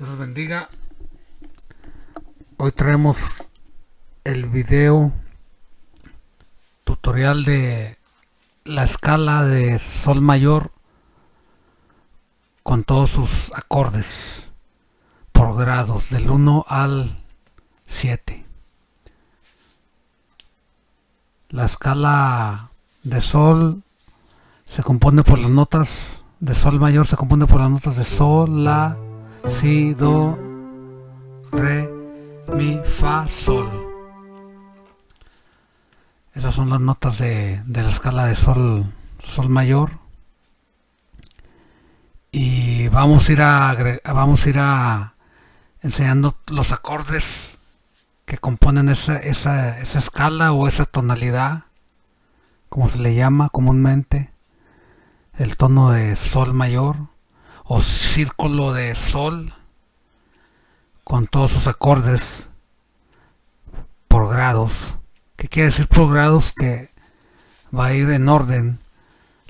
Dios los bendiga. Hoy traemos el video tutorial de la escala de sol mayor con todos sus acordes por grados del 1 al 7. La escala de sol se compone por las notas de sol mayor se compone por las notas de sol, la, si, do, re, mi, fa, sol. Esas son las notas de, de la escala de sol, sol mayor. Y vamos a ir a vamos a ir a enseñando los acordes que componen esa, esa, esa escala o esa tonalidad, como se le llama comúnmente, el tono de sol mayor o círculo de sol con todos sus acordes por grados. ¿Qué quiere decir por grados? Que va a ir en orden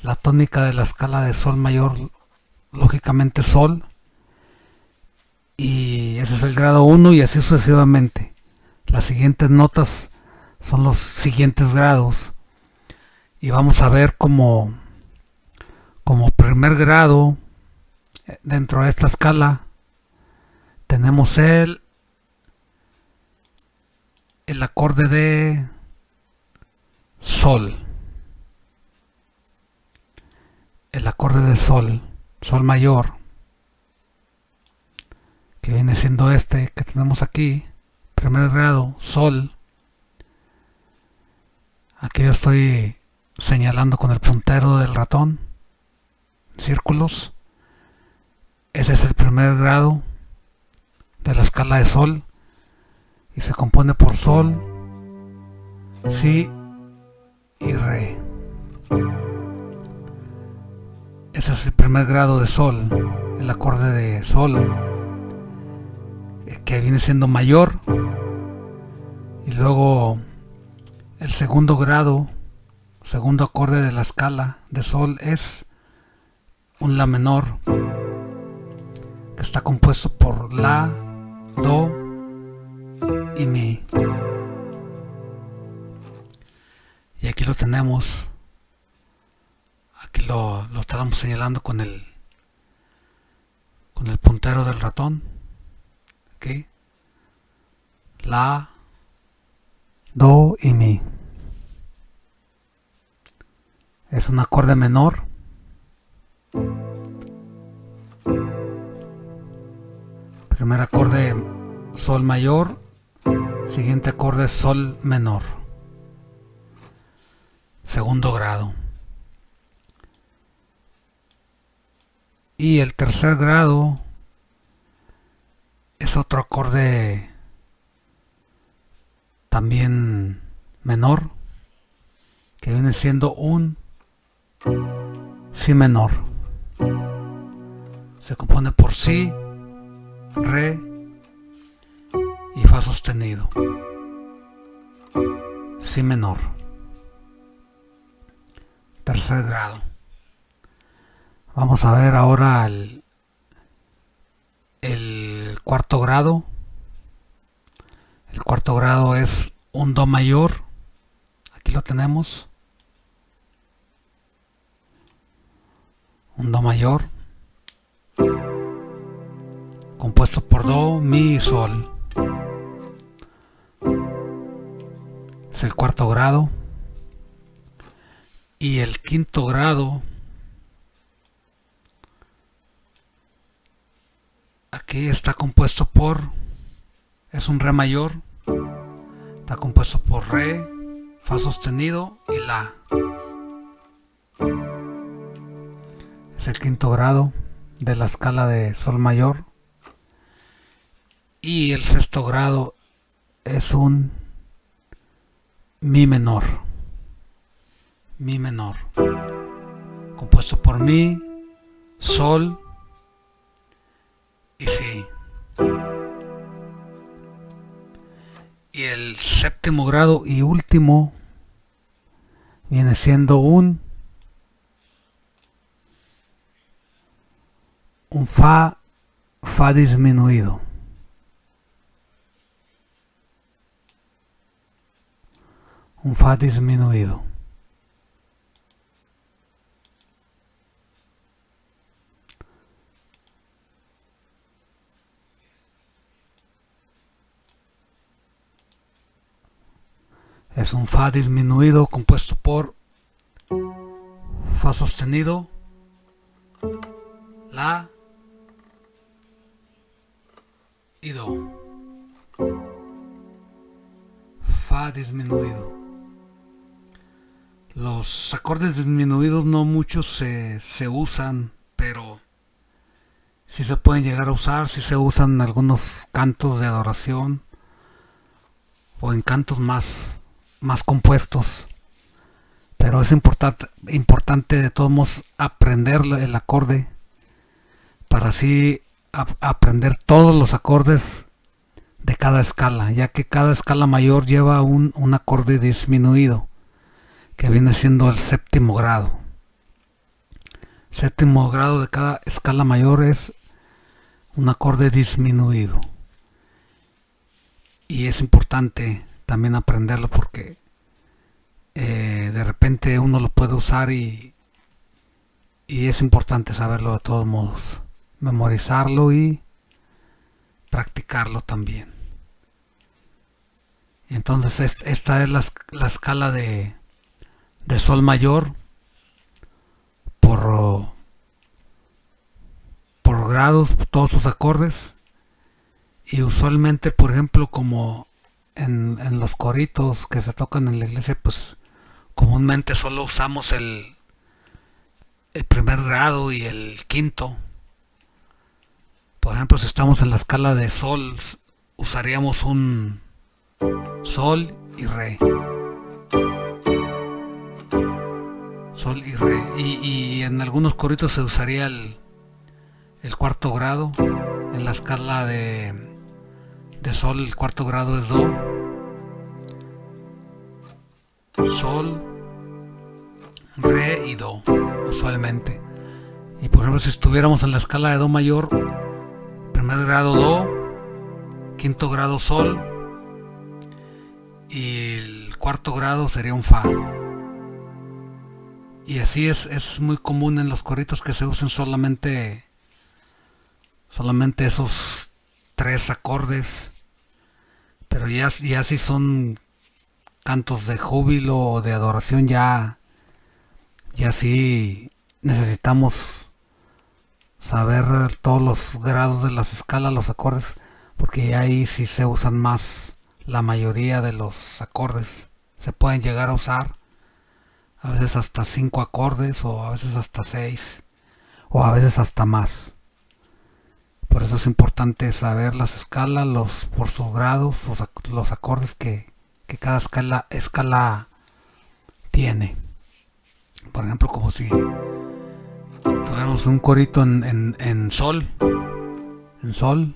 la tónica de la escala de sol mayor, lógicamente sol, y ese es el grado 1 y así sucesivamente. Las siguientes notas son los siguientes grados y vamos a ver como como primer grado dentro de esta escala tenemos el el acorde de sol. El acorde de sol sol mayor que viene siendo este que tenemos aquí primer grado sol. Aquí yo estoy señalando con el puntero del ratón círculos ese es el primer grado de la escala de sol y se compone por sol si y re. Ese es el primer grado de sol el acorde de sol que viene siendo mayor. Y luego el segundo grado segundo acorde de la escala de sol es un la menor está compuesto por la do y mi. Y aquí lo tenemos. Aquí lo, lo estamos señalando con el con el puntero del ratón. Aquí la do y mi. Es un acorde menor primer acorde sol mayor. Siguiente acorde sol menor. Segundo grado. Y el tercer grado es otro acorde también menor que viene siendo un si menor. Se compone por si re y fa sostenido. Si menor. Tercer grado. Vamos a ver ahora el, el cuarto grado. El cuarto grado es un do mayor. Aquí lo tenemos. Un do mayor compuesto por do, mi y sol. Es el cuarto grado. Y el quinto grado aquí está compuesto por es un re mayor está compuesto por re fa sostenido y la. Es el quinto grado de la escala de sol mayor y el sexto grado es un mi menor mi menor compuesto por mi sol y si y el séptimo grado y último viene siendo un un fa Fa disminuido. Un Fa disminuido. Es un Fa disminuido compuesto por Fa sostenido, La y Do. Fa disminuido. Los acordes disminuidos no muchos se, se usan, pero si se pueden llegar a usar, si se usan en algunos cantos de adoración o en cantos más, más compuestos. Pero es importante, importante de todos modos aprender el acorde para así aprender todos los acordes de cada escala, ya que cada escala mayor lleva un, un acorde disminuido, que viene siendo el séptimo grado. Séptimo grado de cada escala mayor es un acorde disminuido. Y es importante también aprenderlo porque eh, de repente uno lo puede usar y, y es importante saberlo de todos modos memorizarlo y practicarlo también. Entonces esta es la, escala de, de, sol mayor por, por grados, todos sus acordes. Y usualmente, por ejemplo, como en, en los coritos que se tocan en la iglesia, pues comúnmente solo usamos el, el primer grado y el quinto por ejemplo, si estamos en la escala de sol, usaríamos un sol y re. Sol y re. Y, en algunos coritos se usaría el, el, cuarto grado. En la escala de, de sol, el cuarto grado es do. Sol, re y do, usualmente. Y por ejemplo, si estuviéramos en la escala de do mayor, primer grado Do, quinto grado Sol y el cuarto grado sería un Fa. Y así es, es muy común en los corritos que se usen solamente, solamente esos tres acordes. Pero ya, ya si son cantos de júbilo o de adoración ya, ya sí necesitamos saber todos los grados de las escalas, los acordes, porque ahí sí se usan más la mayoría de los acordes. Se pueden llegar a usar a veces hasta 5 acordes o a veces hasta 6 o a veces hasta más. Por eso es importante saber las escalas, los por sus grados, los, acordes que, que, cada escala, escala tiene. Por ejemplo, como si Tocamos un corito en, en, en sol. En sol.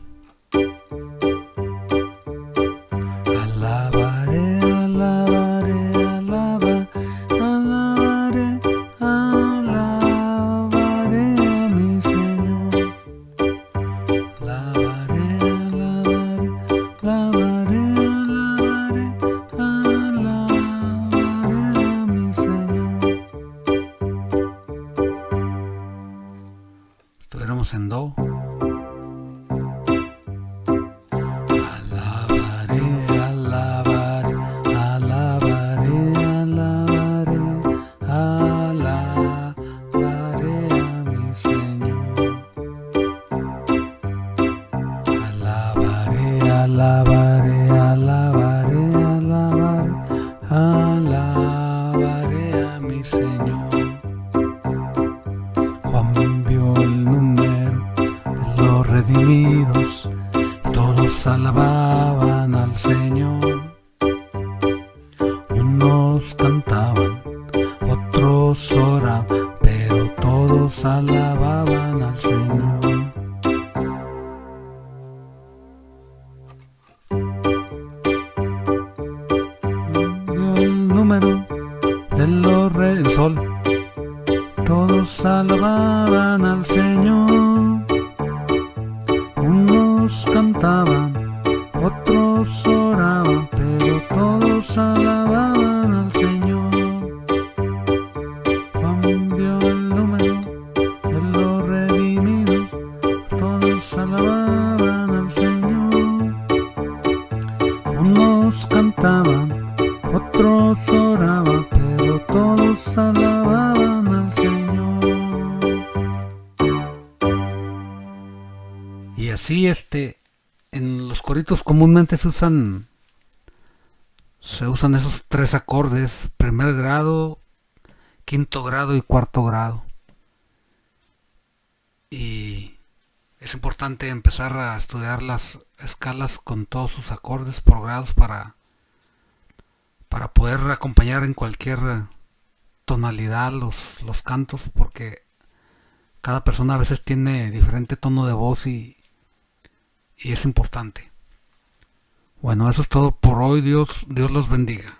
Salva Y así este, en los coritos comúnmente se usan, se usan esos tres acordes, primer grado, quinto grado y cuarto grado. Y es importante empezar a estudiar las escalas con todos sus acordes por grados para, para poder acompañar en cualquier tonalidad los, los cantos porque cada persona a veces tiene diferente tono de voz y, y es importante. Bueno, eso es todo por hoy. Dios, Dios los bendiga.